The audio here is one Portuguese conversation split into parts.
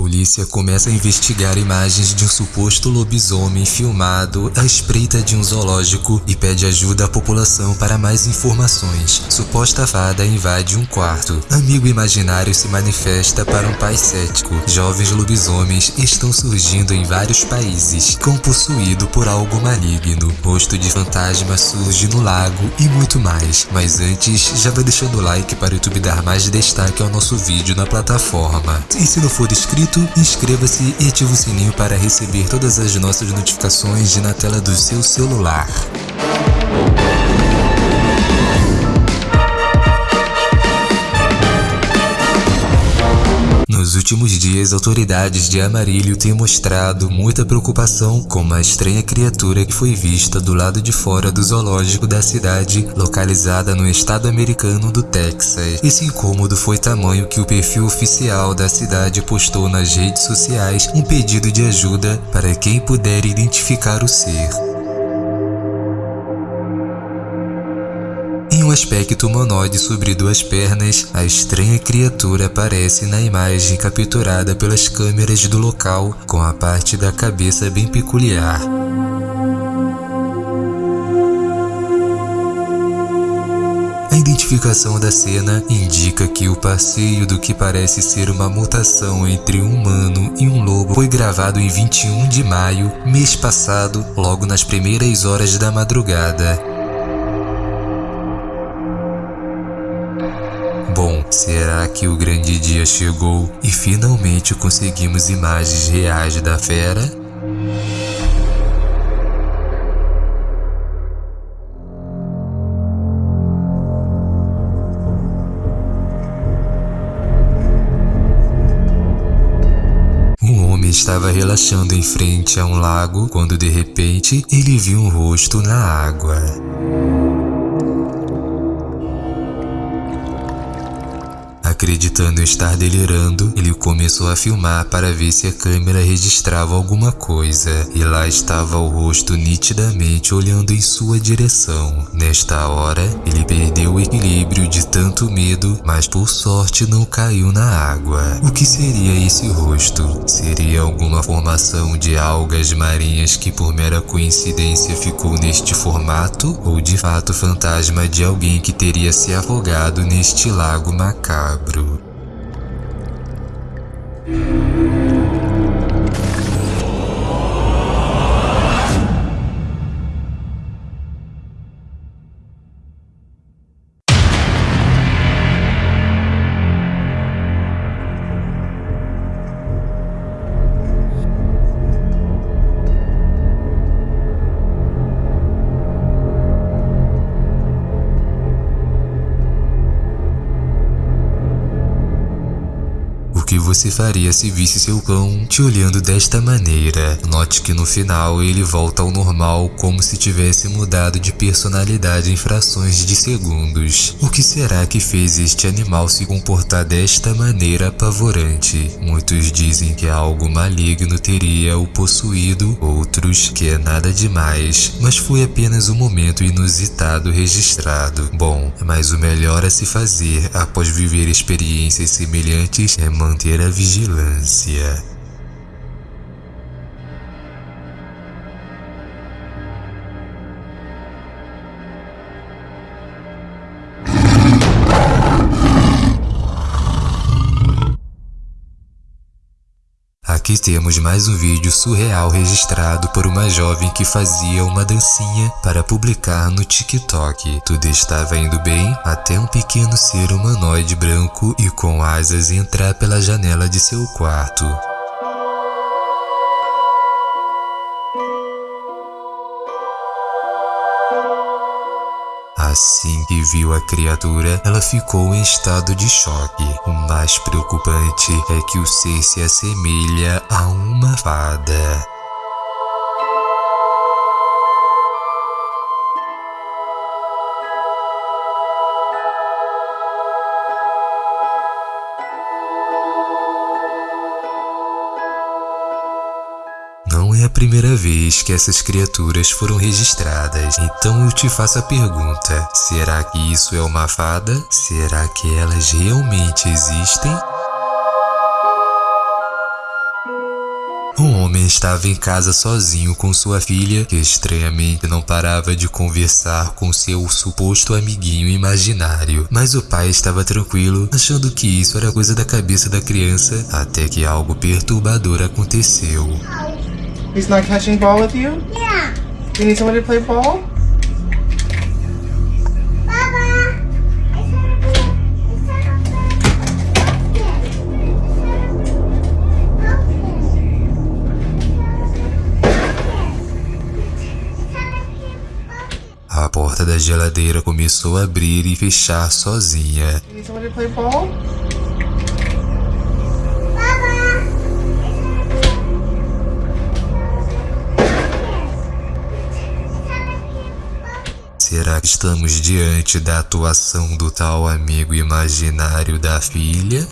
Polícia começa a investigar imagens de um suposto lobisomem filmado à espreita de um zoológico e pede ajuda à população para mais informações. Suposta fada invade um quarto. Amigo imaginário se manifesta para um pai cético. Jovens lobisomens estão surgindo em vários países, cão possuído por algo maligno. Rosto de fantasma surge no lago e muito mais. Mas antes, já vai deixando o like para o YouTube dar mais destaque ao nosso vídeo na plataforma. E se não for inscrito, inscreva-se e ative o sininho para receber todas as nossas notificações na tela do seu celular. Nos últimos dias, autoridades de Amarillo têm mostrado muita preocupação com uma estranha criatura que foi vista do lado de fora do zoológico da cidade, localizada no estado americano do Texas. Esse incômodo foi tamanho que o perfil oficial da cidade postou nas redes sociais um pedido de ajuda para quem puder identificar o ser. Um aspecto humanoide sobre duas pernas, a estranha criatura aparece na imagem capturada pelas câmeras do local, com a parte da cabeça bem peculiar. A identificação da cena indica que o passeio do que parece ser uma mutação entre um humano e um lobo foi gravado em 21 de maio, mês passado, logo nas primeiras horas da madrugada. Será que o grande dia chegou e finalmente conseguimos imagens reais da fera? Homem estava relaxando em frente a um lago quando de repente ele viu um rosto na água. Acreditando estar delirando, ele começou a filmar para ver se a câmera registrava alguma coisa, e lá estava o rosto nitidamente olhando em sua direção. Nesta hora, ele perdeu o equilíbrio de tanto medo, mas por sorte não caiu na água. O que seria esse rosto? Seria alguma formação de algas marinhas que por mera coincidência ficou neste formato? Ou de fato fantasma de alguém que teria se afogado neste lago macabro? которого você faria se visse seu cão te olhando desta maneira? Note que no final ele volta ao normal como se tivesse mudado de personalidade em frações de segundos. O que será que fez este animal se comportar desta maneira apavorante? Muitos dizem que algo maligno teria o possuído, outros que é nada demais, mas foi apenas um momento inusitado registrado. Bom, mas o melhor a se fazer após viver experiências semelhantes é manter vigilância. Aqui temos mais um vídeo surreal registrado por uma jovem que fazia uma dancinha para publicar no TikTok. Tudo estava indo bem até um pequeno ser humanoide branco e com asas entrar pela janela de seu quarto. Assim que viu a criatura, ela ficou em estado de choque. O mais preocupante é que o ser se assemelha a uma fada. Primeira vez que essas criaturas foram registradas, então eu te faço a pergunta: será que isso é uma fada? Será que elas realmente existem? Um homem estava em casa sozinho com sua filha, que estranhamente não parava de conversar com seu suposto amiguinho imaginário. Mas o pai estava tranquilo, achando que isso era coisa da cabeça da criança, até que algo perturbador aconteceu. He's not catching ball with you? Yeah. You need somebody to play ball? A porta da geladeira começou a abrir e fechar sozinha. You need somebody to play ball? Estamos diante da atuação do tal amigo imaginário da filha?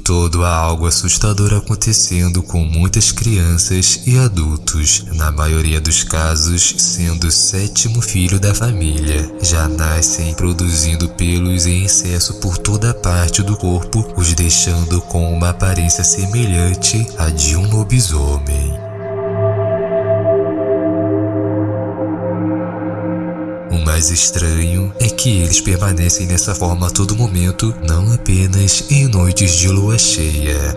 Todo há algo assustador acontecendo com muitas crianças e adultos, na maioria dos casos sendo o sétimo filho da família. Já nascem produzindo pelos em excesso por toda parte do corpo, os deixando com uma aparência semelhante à de um lobisomem. Mais estranho é que eles permanecem dessa forma a todo momento, não apenas em noites de lua cheia.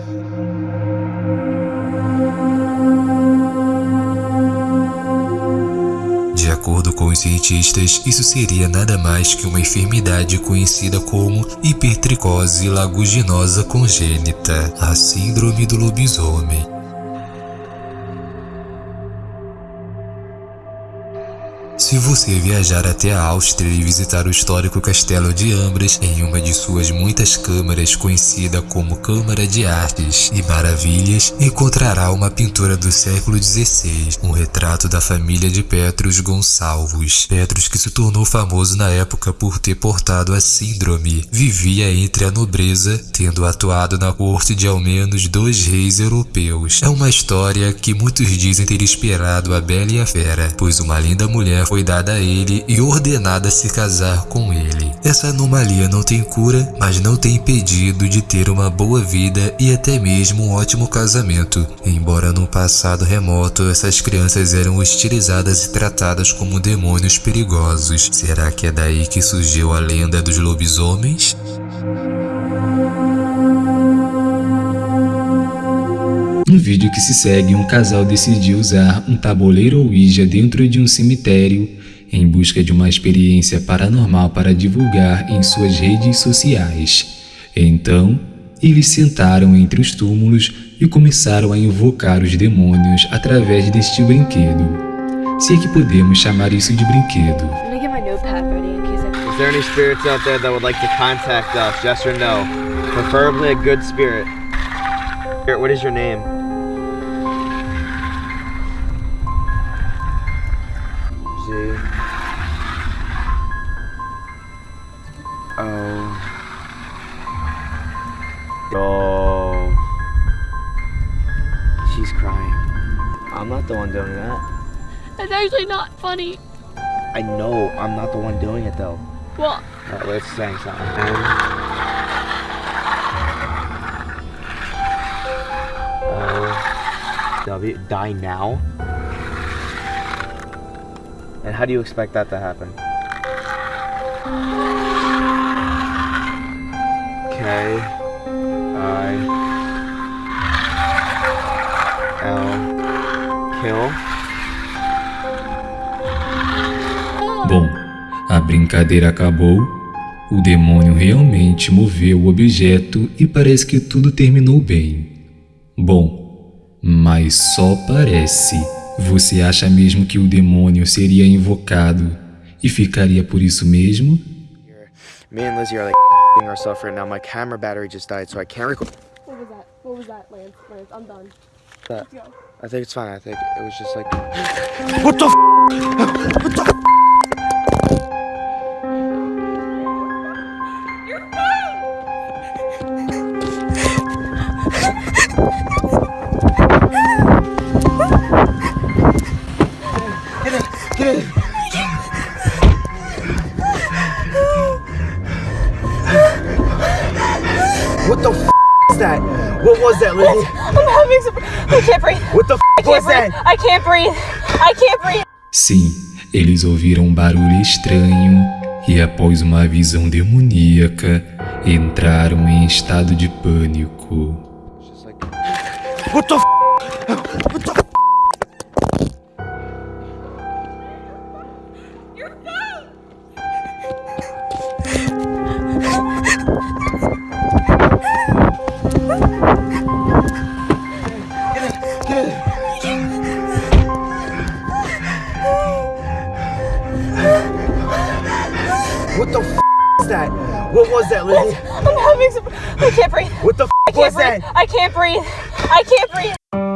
De acordo com os cientistas, isso seria nada mais que uma enfermidade conhecida como hipertricose laguginosa congênita, a síndrome do lobisomem. Se você viajar até a Áustria e visitar o histórico Castelo de Ambras em uma de suas muitas câmaras conhecida como Câmara de Artes e Maravilhas, encontrará uma pintura do século XVI, um retrato da família de Petrus Gonçalves. Petrus que se tornou famoso na época por ter portado a síndrome, vivia entre a nobreza, tendo atuado na corte de ao menos dois reis europeus. É uma história que muitos dizem ter esperado a Bela e a Fera, pois uma linda mulher foi dada a ele e ordenada a se casar com ele. Essa anomalia não tem cura, mas não tem impedido de ter uma boa vida e até mesmo um ótimo casamento. Embora no passado remoto essas crianças eram hostilizadas e tratadas como demônios perigosos. Será que é daí que surgiu a lenda dos lobisomens? No vídeo que se segue, um casal decidiu usar um tabuleiro Ouija dentro de um cemitério em busca de uma experiência paranormal para divulgar em suas redes sociais. Então, eles sentaram entre os túmulos e começaram a invocar os demônios através deste brinquedo. Se é que podemos chamar isso de brinquedo. Is there any spirits out there that would like to contact us? Yes or no? Preferably a good spirit. Spirit, What is your name? Not the one doing that. That's actually not funny. I know I'm not the one doing it though. Well, Alright, let's sing something. M O uh, W die now. And how do you expect that to happen? Okay. K I Bom, a brincadeira acabou, o demônio realmente moveu o objeto e parece que tudo terminou bem. Bom, mas só parece. Você acha mesmo que o demônio seria invocado e ficaria por isso mesmo? Me and Lizzie are like ourselves right now. My camera battery just died, so I can't record. what was that? What was that, Lance? Lance, I'm done. that. Let's go. I think it's fine. I think it was just like. what the? what the? What the f that? What was that, Lizzie? I'm having some. I can't breathe. What the f was breathe. that? I can't breathe. I can't breathe. Sim, eles ouviram um barulho estranho e, após uma visão demoníaca, entraram em estado de pânico. What the f What the f is that? What was that, Lizzie? I'm having some. I can't breathe. What the f I can't was breathe. that? I can't breathe. I can't breathe.